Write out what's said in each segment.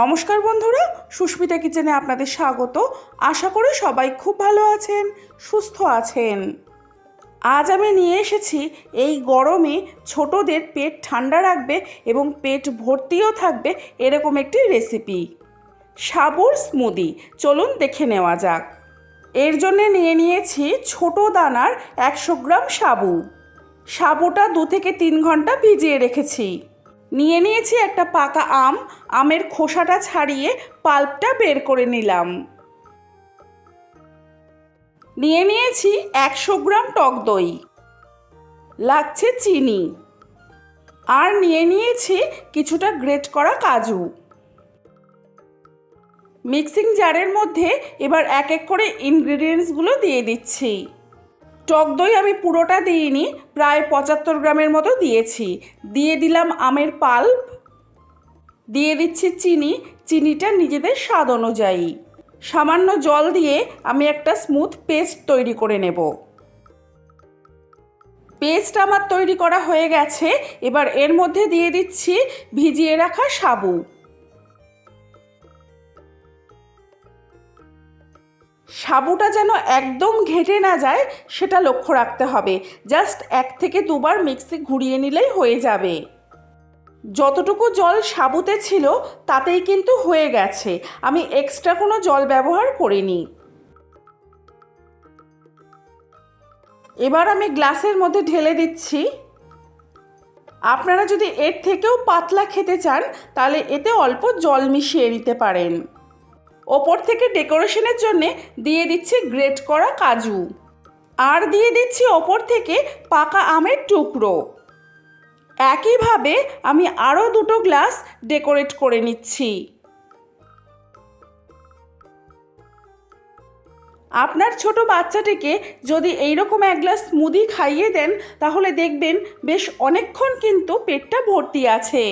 নমস্কার বন্ধুরা, সুস্মিতা কিচেনে আপনাদের স্বাগত। আশা করি সবাই খুব ভালো আছেন, সুস্থ আছেন। আজ আমি নিয়ে এসেছি এই গরমে ছোটদের পেট ঠান্ডা রাখবে এবং পেট ভর্তিও থাকবে এরকম একটি রেসিপি সাবুর স্মুদি চলুন দেখে নেওয়া যাক। এর জন্য নিয়ে নিয়েছি ছোট দানার একশো গ্রাম সাবু। সাবুটা দু থেকে তিন ঘণ্টা ভিজিয়ে রেখেছি। নিয়ে নিয়েছি একটা পাকা আম, আমের খোসাটা ছাড়িয়ে পাল্পটা বের করে নিলাম। নিয়ে নিয়েছি একশো গ্রাম টক দই। লাগছে চিনি। আর নিয়ে নিয়েছি কিছুটা গ্রেট করা কাজু। মিক্সিং জারের মধ্যে এবার এক এক করে ইনগ্রিডিয়েন্টসগুলো দিয়ে দিচ্ছি। টক দই আমি পুরোটা দিইনি, প্রায় পঁচাত্তর গ্রামের মতো দিয়েছি। দিয়ে দিলাম আমের পাল্প দিয়ে দিচ্ছি চিনি, চিনিটা নিজেদের স্বাদ অনুযায়ী। সামান্য জল দিয়ে আমি একটা স্মুথ পেস্ট তৈরি করে নেব। পেস্ট আমার তৈরি করা হয়ে গেছে, এবার এর মধ্যে দিয়ে দিচ্ছি ভিজিয়ে রাখা সাবু। সাবুটা যেন একদম ঘেটে না যায়, সেটা লক্ষ্য রাখতে হবে। জাস্ট এক থেকে দুবার মিক্সি ঘুরিয়ে নিলেই হয়ে যাবে। যতটুকু জল সাবুতে ছিল, তাতেই কিন্তু হয়ে গেছে। আমি এক্সট্রা কোনো জল ব্যবহার করিনি। এবার আমি গ্লাসের মধ্যে ঢেলে দিচ্ছি। আপনারা যদি এর থেকেও পাতলা খেতে চান, তাহলে এতে অল্প জল মিশিয়ে নিতে পারেন। ওপর থেকে ডেকোরেশনের জন্য দিয়ে দিচ্ছি গ্রেট করা কাজু। আর দিয়ে দিচ্ছি ওপর থেকে পাকা আমের টুকরো। একইভাবে আমি আরও দুটো গ্লাস ডেকোরেট করে নিচ্ছি। আপনার ছোট বাচ্চাটিকে যদি এইরকম এক গ্লাস স্মুদি খাইয়ে দেন, তাহলে দেখবেন বেশ অনেকক্ষণ কিন্তু পেটটা ভর্তি আছে।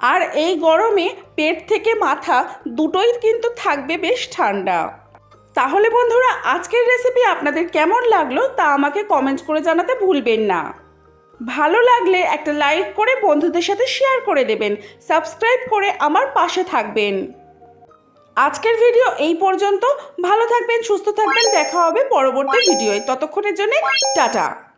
আর এই গরমে পেট থেকে মাথা দুটোই কিন্তু থাকবে বেশ ঠান্ডা। তাহলে বন্ধুরা, আজকের রেসিপি আপনাদের কেমন লাগল তা আমাকে কমেন্ট করে জানাতে ভুলবেন না। ভালো লাগলে একটা লাইক করে বন্ধুদের সাথে শেয়ার করে দেবেন সাবস্ক্রাইব করে আমার পাশে থাকবেন। আজকের ভিডিও এই পর্যন্ত। ভালো থাকবেন, সুস্থ থাকবেন, দেখা হবে পরবর্তী ভিডিওয় ততক্ষণের জন্য টাটা।